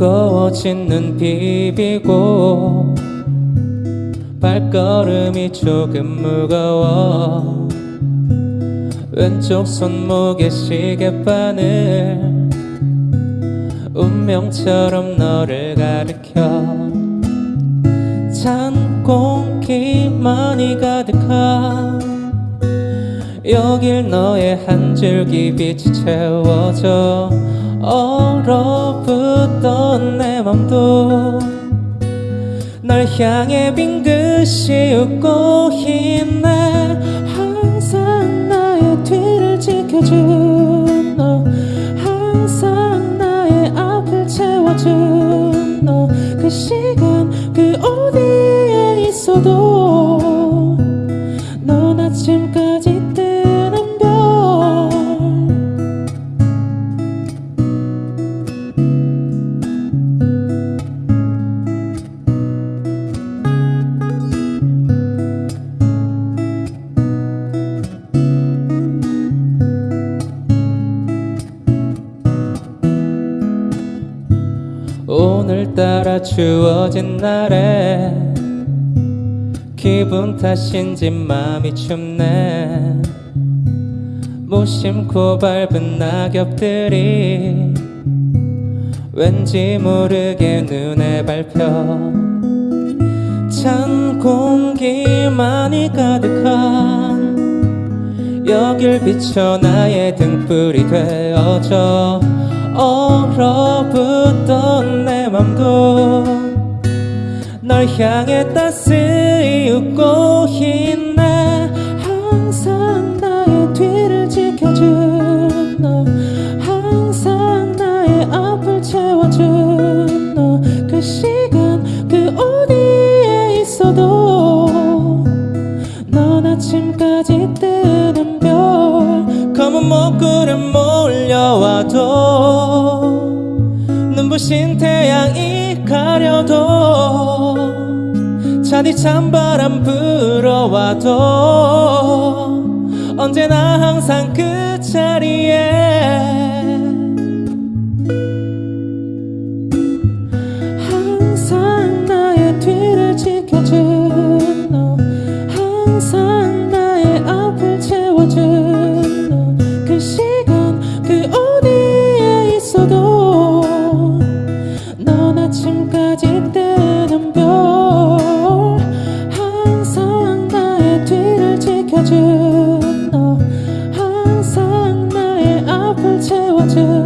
거친 눈 비비고 발걸음이 조금 무거워 왼쪽 손목에 시계바늘 운명처럼 너를 가리켜 찬 공기만이 가득한 여길 너의 한 줄기 빛이 채워져 얼어붙던 내 맘도 널 향해 빙긋이 웃고 있네 항상 나의 뒤를 지켜준 너. 항상 나의 앞을 채워준 너. 그 시간 그 어디에 있어도 오늘따라 추워진 날에 기분 탓인지 마음이 춥네. 무심코 밟은 낙엽들이 왠지 모르게 눈에 밟혀 찬 공기만이 가득한 여길 비춰 나의 등불이 되어줘 얼어 향해 따스히 웃고 있네. 항상 나의 뒤를 지켜준 너 항상 나의 앞을 채워준 너 그 시간 그 어디에 있어도 넌 아침까지 뜨는 별 검은 먹구름 몰려와도 눈부신 태양이 가려도 차디 찬바람 불어와도 언제나 항상 그 자리에 모든